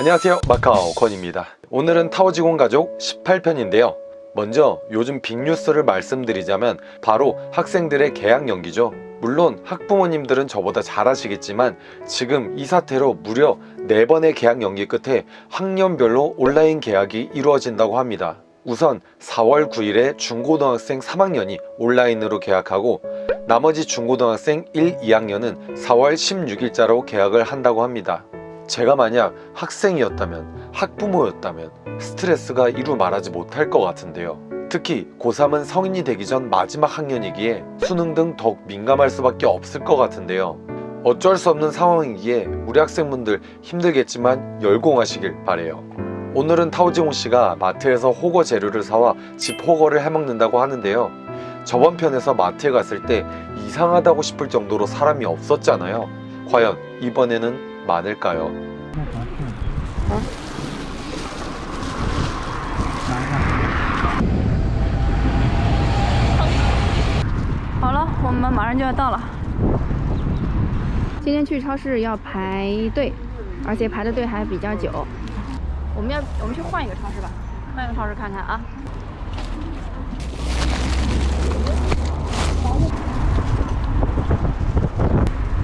안녕하세요. 마카오 건입니다. 오늘은 타오지공 가족 18편인데요. 먼저 요즘 빅뉴스를 말씀드리자면 바로 학생들의 개학 연기죠. 물론 학부모님들은 저보다 잘 아시겠지만 지금 이 사태로 무려 4번의 개학 연기 끝에 학년별로 온라인 개학이 이루어진다고 합니다. 우선 4월 9일에 중고등학생 3학년이 온라인으로 개학하고 나머지 중고등학생 1, 2학년은 4월 16일자로 개학을 한다고 합니다 제가 만약 학생이었다면 학부모였다면 스트레스가 이루 말하지 못할 것 같은데요. 특히 고3은 성인이 되기 전 마지막 학년이기에 수능 등 더욱 민감할 수밖에 없을 것 같은데요. 어쩔 수 없는 상황이기에 우리 학생분들 힘들겠지만 열공하시길 바래요. 오늘은 타오지홍 씨가 마트에서 호거 재료를 사와 집 호거를 해먹는다고 하는데요. 저번 편에서 마트에 갔을 때 이상하다고 싶을 정도로 사람이 없었잖아요. 과연 이번에는 많을까요? 好了，我们马上就要到了。今天去超市要排队，而且排的队还比较久。我们要，我们去换一个超市吧，换一个超市看看啊。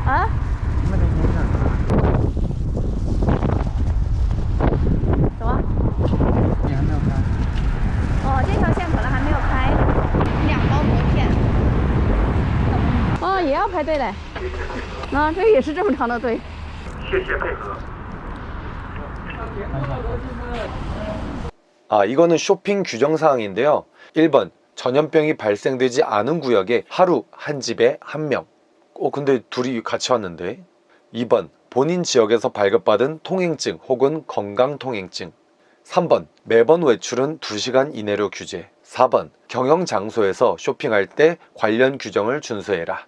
啊？ 队嘞。啊，这也是这么长的队。 아 이거는 쇼핑 규정 사항인데요 1번 전염병이 발생되지 않은 구역에 하루 한 집에 한명 어 근데 둘이 같이 왔는데 2번 본인 지역에서 발급받은 통행증 혹은 건강통행증 3번 매번 외출은 2시간 이내로 규제 4번 경영 장소에서 쇼핑할 때 관련 규정을 준수해라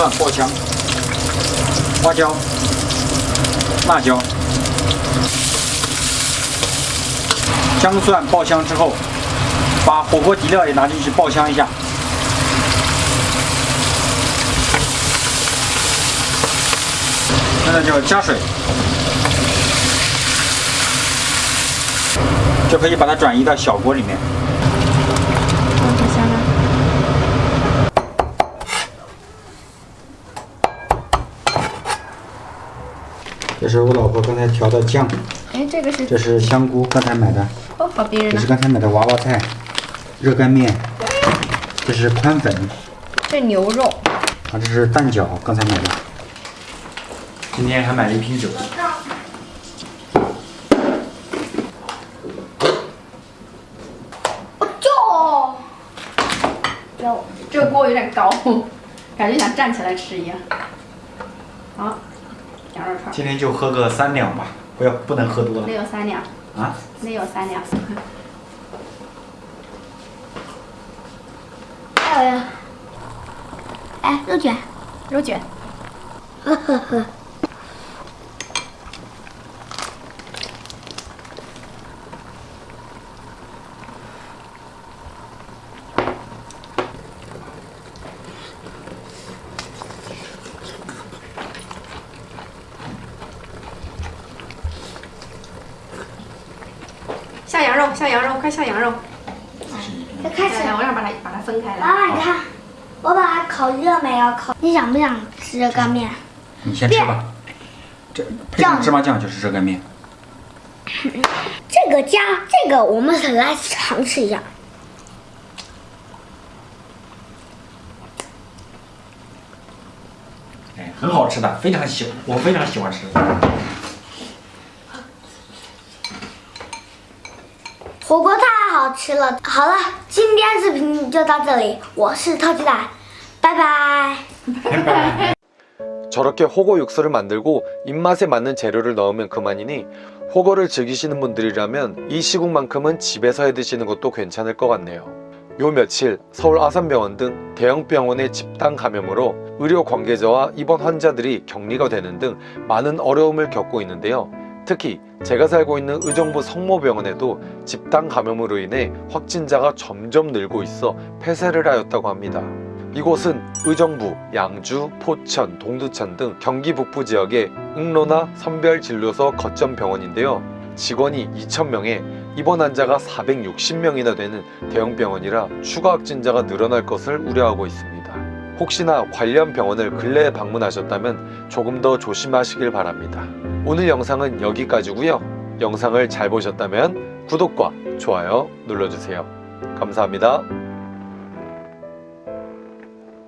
蒜爆香，花椒，辣椒，姜蒜爆香之后。把火锅底料也拿进去爆香一下。现在就要加水，就可以把它转移到小锅里面。好香啊！这是我老婆刚才调的酱，哎，这个是这是香菇，刚才买的，哦，好逼人这是。刚才买的娃娃菜，热干面，这是宽粉，这牛肉，啊，这是蛋饺，刚才买的。今天还买了一瓶酒。肉，这个锅有点高，感觉想站起来吃一样。好，今天就喝个三两吧，不要不能喝多了没有三两，啊。没有三两。还有呀。哎，肉卷，肉卷，呵呵呵。肉，下羊肉，快下羊肉！就开始。我想把它把它分开来。妈妈，你看，我把它烤热没有？烤。你想不想吃热干面？你先吃吧。这配上芝麻酱就是热干面。这个加这个，我们来尝试一下。哎，很好吃的，非常喜，我非常喜欢吃。好吃了。好了，今天视频就到这里，我是特鸡蛋，拜拜。 저렇게 호거 육수를 만들고 입맛에 맞는 재료를 넣으면 그만이니 호거를 즐기시는 분들이라면 이 시국만큼은 집에서 해 드시는 것도 괜찮을 것 같네요. 요 며칠 서울 아산병원 등 대형 병원의 집단 감염으로 의료 관계자와 입원 환자들이 격리가 되는 등 많은 어려움을 겪고 있는데요. 특히 제가 살고 있는 의정부 성모병원에도 집단 감염으로 인해 확진자가 점점 늘고 있어 폐쇄를 하였다고 합니다. 이곳은 의정부, 양주, 포천, 동두천 등 경기 북부 지역의 응로나 선별진료소 거점 병원인데요. 직원이 2,000명에 입원 환자가 460명이나 되는 대형 병원이라 추가 확진자가 늘어날 것을 우려하고 있습니다. 혹시나 관련 병원을 근래에 방문하셨다면 조금 더 조심하시길 바랍니다. 오늘 영상은 여기까지고요. 영상을 잘 보셨다면 구독과 좋아요 눌러주세요. 감사합니다.